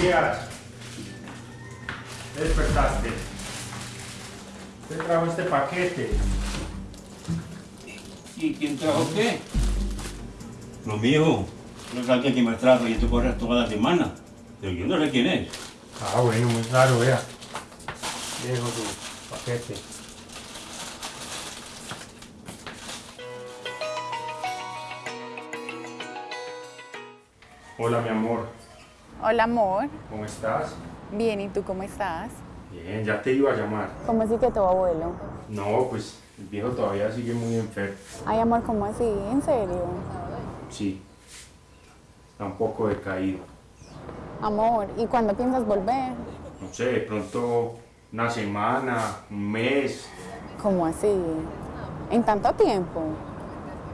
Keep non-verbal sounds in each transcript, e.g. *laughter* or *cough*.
Días. ¿Te despertaste? ¿Te trajo este paquete? ¿Y quién trajo qué? Lo mío, no es alguien que me trajo y tú corres toda la semana. Pero yo no sé quién es. Ah, bueno, muy claro, vea. Dejo tu paquete. Hola, mi amor. Hola amor, ¿Cómo estás? bien, ¿y tú cómo estás? Bien, ya te iba a llamar. ¿Cómo así que tu abuelo? No, pues el viejo todavía sigue muy enfermo. Ay amor, ¿cómo así? ¿En serio? Sí. Está un poco decaído. Amor, ¿y cuándo piensas volver? No sé, de pronto una semana, un mes. ¿Cómo así? ¿En tanto tiempo?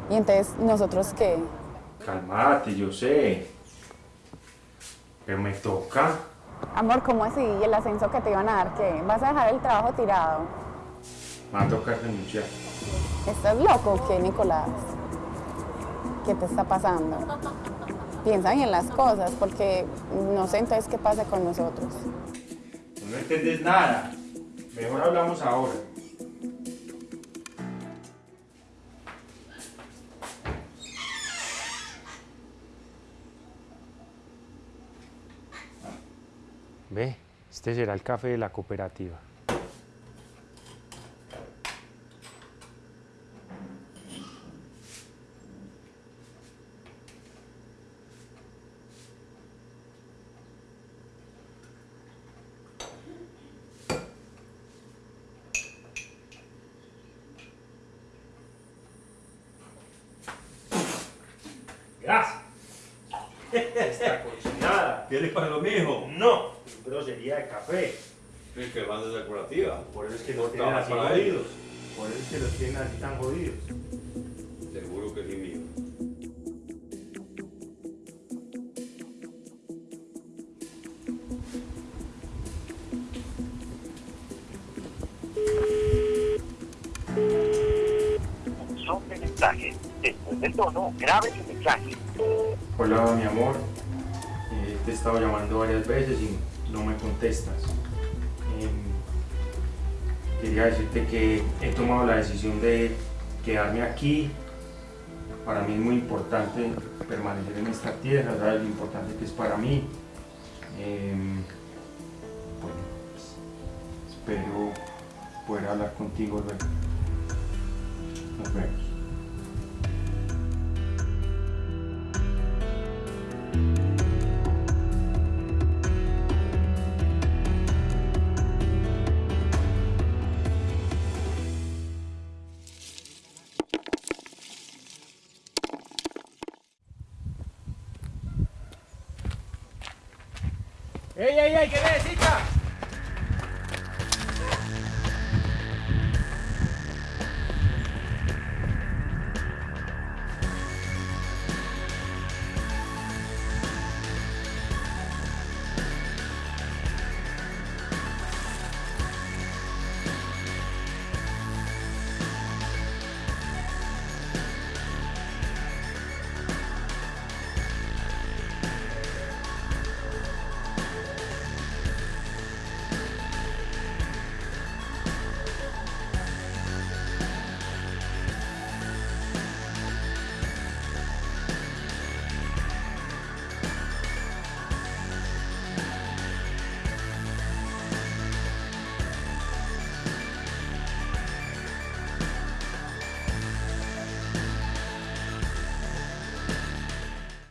¿Y entonces nosotros qué? Calmate, yo sé. Pero me toca. Amor, ¿cómo así? ¿Y el ascenso que te iban a dar qué? ¿Vas a dejar el trabajo tirado? Me va a tocar renunciar. ¿Estás loco o qué, Nicolás? ¿Qué te está pasando? Piensa bien las cosas, porque no sé entonces qué pasa con nosotros. No entendés nada. Mejor hablamos ahora. Ve, este será el café de la cooperativa. Gracias. *laughs* Esta cochinada. ¿Quieres para lo mío? No, grosería de café. Es que van de decorativa. Por eso es que los Cortaba tienen así jodidos. Por eso es que los tienen así tan jodidos. Seguro que sí mío. Son de mensaje. Después del tono, grabe su mensaje. Hola, mi amor. Eh, te he estado llamando varias veces y no me contestas. Em, quería decirte que he tomado la decisión de quedarme aquí. Para mí es muy importante permanecer en esta tierra, lo importante que es para mí. Em, bueno, pues, espero poder hablar contigo luego. Nos vemos. ¡Ey, ey, ey! ¿Qué necesitas?